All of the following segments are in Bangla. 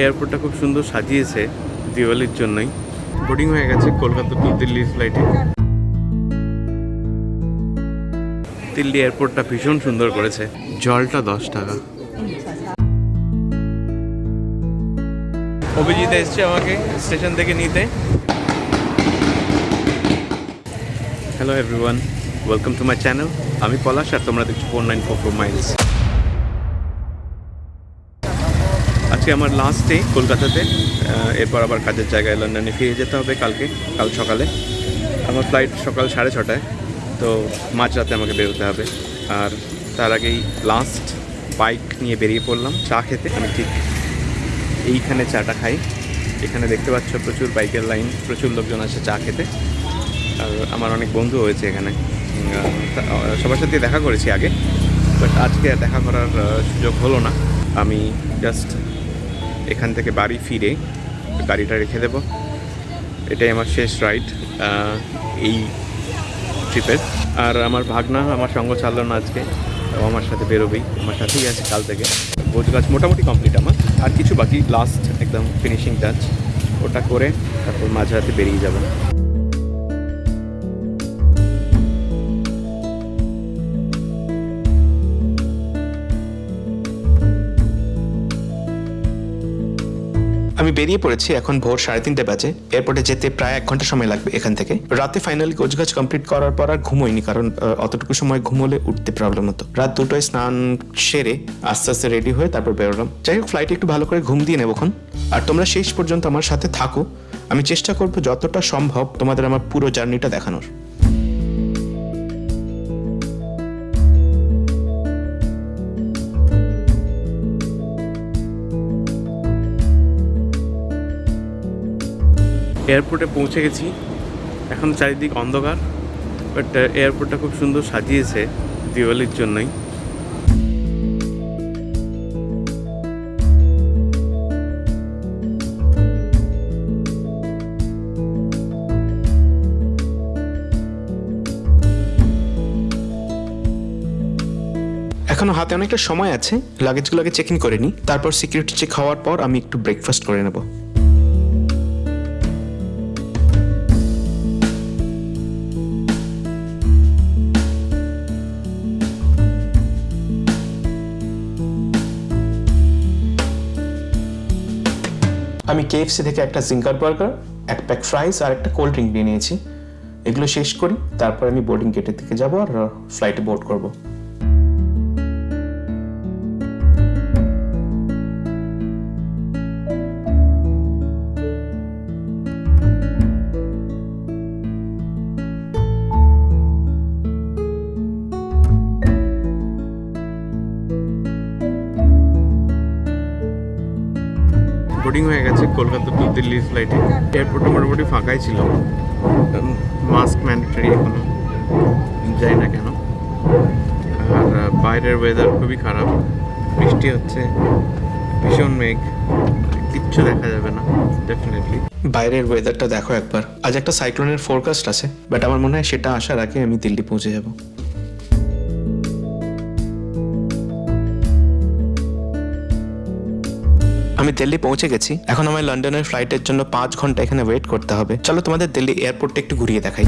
এয়ারপোর্টটা খুব সুন্দর সাজিয়েছে দিওয়ালির জন্যই। বোর্ডিং হয়ে গেছে কলকাতা টু দিল্লি ফ্লাইটে দিল্লি এয়ারপোর্টটা ভীষণ সুন্দর করেছে। জলটা দশ টাকা। অভিজিৎ এসছে আমাকে স্টেশন থেকে নিতে। Hello everyone welcome to my channel আমি পলাশ আর তোমরা দেখছ four nine four four miles আজকে আমার লাস্ট ডে কলকাতাতে। এরপর আবার কাজের জায়গায় লন্ডনে ফিরে যেতে হবে কালকে, কাল সকালে। আমার ফ্লাইট সকাল সাড়ে ছটায়, তো মাঝরাতে আমাকে বেরোতে হবে। আর তার আগেই লাস্ট বাইক নিয়ে বেরিয়ে পড়লাম, চা খেতে। আমি ঠিক এইখানে চাটা খাই। এখানে দেখতে পাচ্ছ প্রচুর বাইকের লাইন প্রচুর লোকজন আছে চা খেতে। আর আমার অনেক বন্ধু হয়েছে এখানে। সবার সাথে দেখা করেছি আগে বাট আজকে দেখা করার সুযোগ হলো না। আমি জাস্ট এখান থেকে বাড়ি ফিরে গাড়িটা রেখে দেব। এটাই আমার শেষ রাইড এই ট্রিপের আর আমার ভাগনা, আমার সঙ্গ চালল না আজকে আমার সাথে বেরোবেই, আমার সাথেই আছে কাল থেকে। বোঝ গাছ মোটামুটি কমপ্লিট আমার। আর কিছু বাকি লাস্ট একদম ফিনিশিং টাচ ওটা করে তারপর মাঝরাতে বেরিয়ে যাব। আমি বেরিয়ে পড়েছি এখন ভোর সাড়ে তিনটে বাজে। এয়ারপোর্টে যেতে প্রায় এক ঘণ্টা সময় লাগবে এখান থেকে। রাতে ফাইনালি গোছগাছ কমপ্লিট করার পর আর ঘুমোইনি, কারণ অতটুকু সময় ঘুমোলে উঠতে প্রবলেম হতো। রাত দুটোয় স্নান সেরে আস্তে আস্তে রেডি হয়ে তারপর বেরোলাম। যাই হোক ফ্লাইটে একটু ভালো করে ঘুম দিয়ে নেবখন আর তোমরা শেষ পর্যন্ত আমার সাথে থাকো। আমি চেষ্টা করব যতটা সম্ভব তোমাদের আমার পুরো জার্নিটা দেখানোর। এয়ারপোর্টে পৌঁছে গেছি। এখন চারিদিক অন্ধকার বাট এয়ারপোর্টটা খুব সুন্দর সাজিয়েছে দিওয়ালির জন্যই। এখনও হাতে অনেকটা সময় আছে লাগেজগুলোকে চেক ইন করে নিই, তারপর সিকিউরিটি চেক হওয়ার পর আমি একটু ব্রেকফাস্ট করে নেব। আমি কেএফসি থেকে একটা জিঙ্গার বার্গার এক প্যাক ফ্রাইস আর একটা কোল্ড ড্রিঙ্ক নিয়ে নিয়েছি। এগুলো শেষ করি, তারপর আমি বোর্ডিং গেটের দিকে যাব আর ফ্লাইটে বোর্ড করব। বোর্ডিং হয়ে গেছে কলকাতা টু দিল্লি ফ্লাইটে এয়ারপোর্টটা মোটামুটি ফাঁকাই ছিল। মাস্ক ম্যান্ডেটরি এখনও। যাই না কেন। আর বাইরের ওয়েদার খুবই খারাপ। বৃষ্টি হচ্ছে। ভীষণ মেঘ। কিচ্ছু দেখা যাবে না ডেফিনেটলি বাইরের ওয়েদারটা দেখো একবার। আজ একটা সাইক্লোনের ফোরকাস্ট আছে বাট আমার মনে হয় সেটা আসার আগে আমি দিল্লি পৌঁছে যাব। আমি দিল্লি পৌঁছে গেছি। এখন আমার লন্ডনের ফ্লাইটের জন্য পাঁচ ঘণ্টা এখানে ওয়েট করতে হবে। চলো তোমাদের দিল্লি এয়ারপোর্টটা একটু ঘুরিয়ে দেখাই।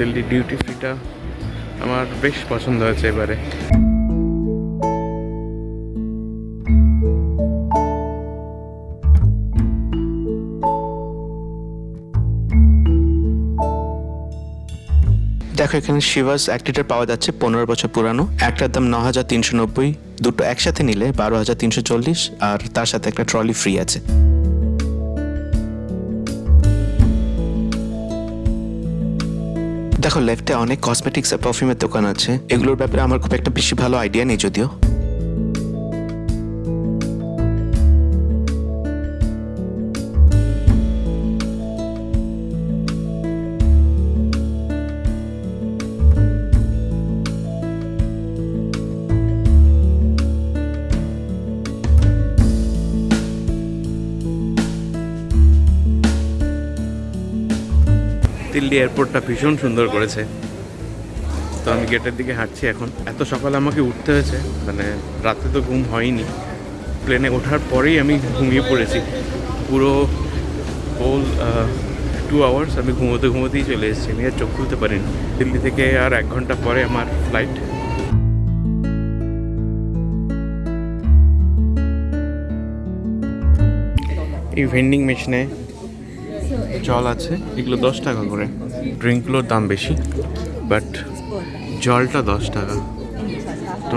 দিল্লি ডিউটি ফ্রিটা আমার বেশ পছন্দ হয়েছে এবারে। দেখো, এখানে শিবাস অ্যাক্টিটার পাওয়া যাচ্ছে পনেরো বছর পুরানো। একটার দাম ন হাজার তিনশো নব্বই, দুটো একসাথে নিলে বারো হাজার তিনশো চল্লিশ, আর তার সাথে একটা ট্রলি ফ্রি আছে। দেখো লেফটে অনেক কসমেটিক্স আর পারফিউমের দোকান আছে। এগুলোর ব্যাপারে আমার খুব একটা বেশি ভালো আইডিয়া নেই যদিও। দিল্লি এয়ারপোর্টটা ভীষণ সুন্দর করেছে। তো আমি গেটের দিকে হাঁটছি এখন। এত সকালে আমাকে উঠতে হয়েছে মানে রাতে তো ঘুম হয়নি। প্লেনে ওঠার পরেই আমি ঘুমিয়ে পড়েছি। পুরো হোল টু আওয়ার্স আমি ঘুমোতে ঘুমোতেই চলে এসেছি। আমি আর চোখ খুলতে পারিনি। দিল্লি থেকে আর এক ঘণ্টা পরে আমার ফ্লাইট এই ভেন্ডিং মেশিনে জল আছে, এগুলো দশ টাকা করে। ড্রিঙ্কগুলোর দাম বেশি, বাট জলটা দশ টাকা। তো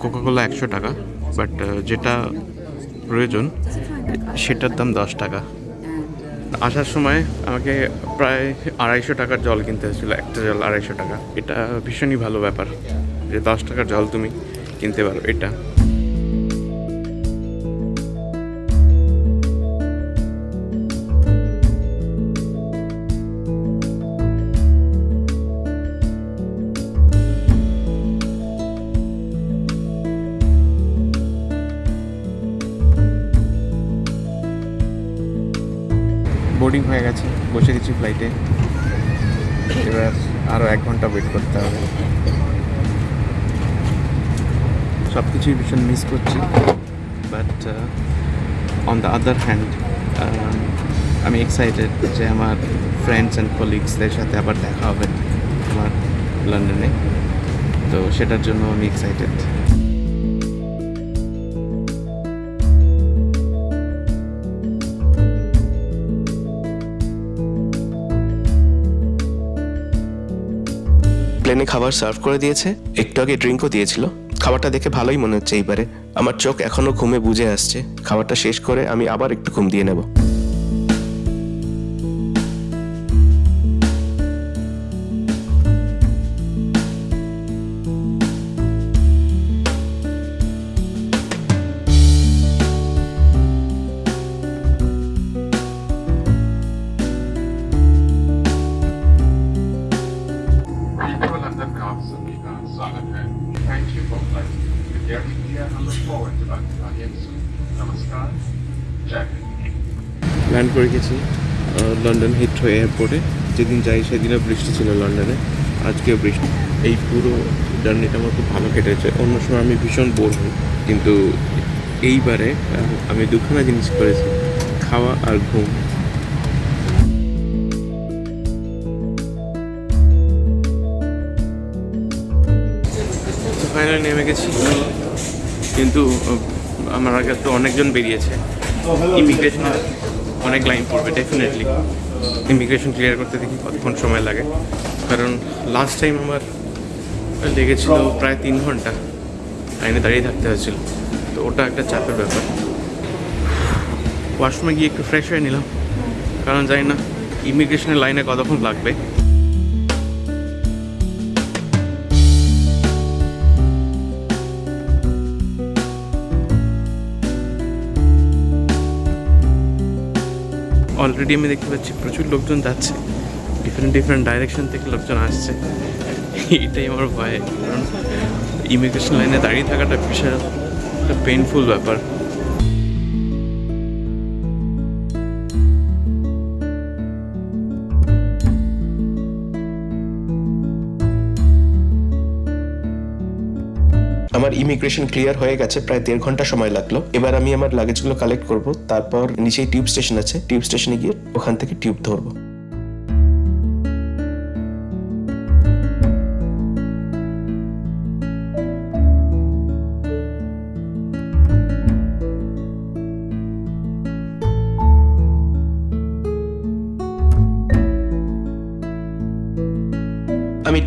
কোকাকোলা একশো টাকা, বাট যেটা প্রয়োজন, সেটার দাম দশ টাকা। আসার সময় আমাকে প্রায় আড়াইশো টাকার জল কিনতে হয়েছিল, একটা জল আড়াইশো টাকা। এটা ভীষণই ভালো ব্যাপার যে দশ টাকার জল তুমি কিনতে পারো, এটা। বোর্ডিং হয়ে গেছে, বসে গেছি ফ্লাইটে এবার আরও এক ঘণ্টা ওয়েট করতে হবে। সব কিছুই ভীষণ মিস করছি but on the other hand আমি এক্সাইটেড যে আমার ফ্রেন্ডস অ্যান্ড কলিগসদের সাথে আবার দেখা হবে আমার লন্ডনে তো সেটার জন্য আমি এক্সাইটেড প্লেনে খাবার সার্ভ করে দিয়েছে। একটু আগে ড্রিঙ্কও দিয়েছিল। খাবারটা দেখে ভালোই মনে হচ্ছে এইবারে। আমার চোখ এখনও ঘুমে বুঝে আসছে। খাবারটা শেষ করে আমি আবার একটু ঘুম দিয়ে নেব। Look forward to soon. Namaskar. Land করে গেছি লন্ডন হিথ্রো এয়ারপোর্টে যেদিন যাই সেদিনও বৃষ্টি ছিল লন্ডনে আজকেও বৃষ্টি। এই পুরো জার্নিটা আমার খুব ভালো কেটেছে। অন্য সময় আমি ভীষণ বোর হই। কিন্তু এইবারে আমি দুখানা জিনিস করেছি খাওয়া আর ঘুম। ফাইনালি নেমে গেছি। কিন্তু আমার আগে তো অনেকজন বেরিয়েছে। ইমিগ্রেশন অনেক লাইন পড়বে ডেফিনেটলি ইমিগ্রেশন ক্লিয়ার করতে দেখি কতক্ষণ সময় লাগে। কারণ লাস্ট টাইম আমার লেগেছিল প্রায় তিন ঘণ্টা। লাইনে দাঁড়িয়ে থাকতে হয়েছিল। তো ওটা একটা চাপের ব্যাপার। ওয়াশরুমে গিয়ে একটু ফ্রেশ হয়ে নিলাম। কারণ জানি না ইমিগ্রেশনের লাইনে কতক্ষণ লাগবে। অলরেডি আমি দেখতে পাচ্ছি প্রচুর লোকজন যাচ্ছে। ডিফারেন্ট ডিফারেন্ট ডাইরেকশন থেকে লোকজন আসছে। এটাই আমার ভয়। কারণ ইমিগ্রেশন লাইনে দাঁড়িয়ে থাকাটা বিশাল একটা পেইনফুল ব্যাপার। আমার ইমিগ্রেশন ক্লিয়ার হয়ে গেছে, প্রায় দেড় ঘণ্টা সময় লাগল। এবার আমি আমার লাগেজগুলো কালেক্ট করব, তারপর নিচেই টিউব স্টেশন আছে টিউব স্টেশনে গিয়ে ওখান থেকে টিউব ধরবো।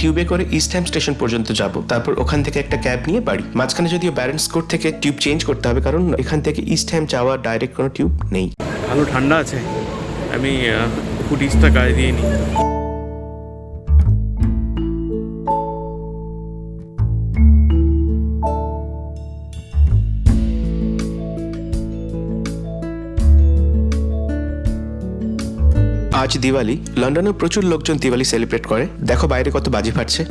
টিউবে করে ইস্ট হ্যাম স্টেশন পর্যন্ত যাব। তারপর ওখান থেকে একটা ক্যাব নিয়ে বাড়ি। মাঝখানে যদিও ব্যারেন্স কোর্ট থেকে টিউব চেঞ্জ করতে হবে, কারণ এখান থেকে ইস্ট হ্যাম যাওয়ার ডাইরেক্ট কোনো টিউব নেই। ভালো ঠান্ডা আছে। আমি হুডিসটা গায়ে দিয়ে নিই। আজ দিওয়ালি, লন্ডনে প্রচুর লোকজন দিওয়ালি সেলিব্রেট করে। দেখো বাইরে কত বাজি ফাটছে।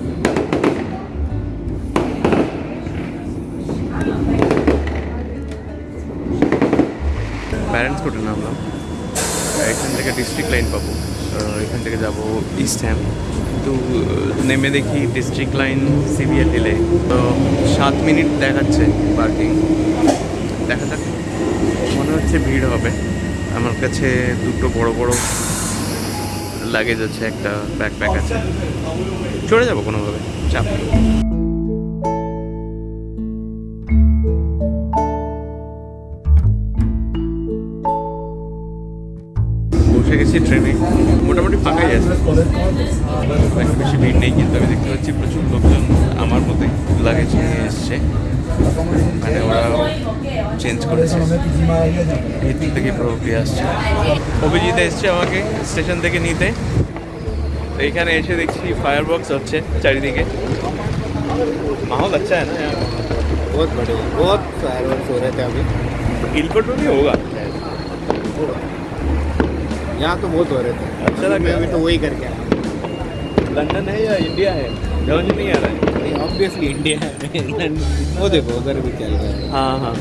প্যারেন্টস কোর্টে নামলাম এখান থেকে ডিস্ট্রিক্ট লাইন পাবো। এখান থেকে যাব ইস্ট হ্যাম কিন্তু নেমে দেখি ডিস্ট্রিক্ট লাইন সিবিএ হিলে তো সাত মিনিট দেখাচ্ছে পার্কিং দেখা যাক। মনে হচ্ছে ভিড় হবে। আমার কাছে দুটো বড় বড় লাগেজ আছে, একটা ব্যাকপ্যাক আছে। চলে যাব কোনোভাবে চাপ বসে গেছি ট্রেনে মোটামুটি ফাঁকাই আছে। বেশি ভিড় নেই, কিন্তু আমি দেখতে পাচ্ছি প্রচুর লোকজন আমার মতোই লাগেজ নিয়ে এসছে। মানে ওরা চেঞ্জ করেছে ভিতর থেকে পুরো দিয়ে আসছে অভিজিৎ এসছে আমাকে স্টেশন থেকে নিতে তো এখানে এসে দেখছি ফায়ার বক্স হচ্ছে চারিদিকে माहौल अच्छा है ना यहाँ बहुत बड़े बहुत फायरवर्क्स हो रहे थे अभी इलकोट में भी होगा यहाँ तो बहुत हो रहे थे अच्छा लग मैं रहा अभी है। तो वही करके आया लंदन है या इंडिया है समझ नहीं आ रहा है ऑब्वियसली इंडिया है वो देखो उधर भी चल रहा है हाँ हाँ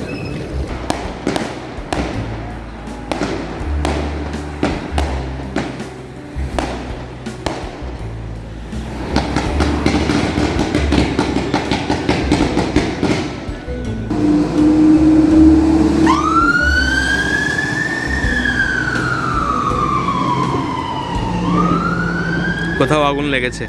কোথাও আগুন লেগেছে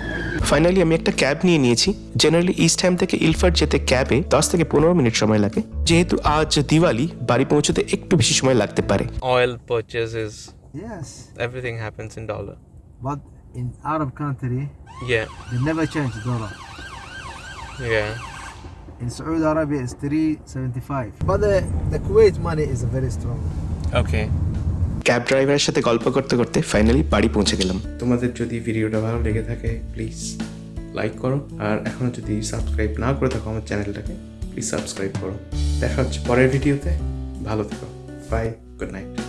ফাইনালি আমি একটা ক্যাব নিয়ে নিয়েছি জেনারেলি ইস্ট হ্যাম থেকে ইলফার্ট যেতে ক্যাবে দশ থেকে পনেরো মিনিট সময় লাগে যেহেতু আজ দিওয়ালি বাড়ি পৌঁছতে একটু বেশি সময় লাগতে পারে oil purchases Yes, everything happens in dollar but in Arab country yeah they never change dollar. yeah In Saudi Arabia it's 375. But the, the Kuwait money is very strong. okay cab ড্রাইভারের সাথে গল্প করতে করতে ফাইনালি বাড়ি পৌঁছে গেলাম। তোমাদের যদি ভিডিওটা ভালো লেগে থাকে প্লিজ লাইক করো। আর এখনও যদি সাবস্ক্রাইব না করে থাকো আমার চ্যানেলটাকে প্লিজ সাবস্ক্রাইব করো। দেখা হচ্ছে পরের ভিডিওতে। ভালো থেকো। Bye good night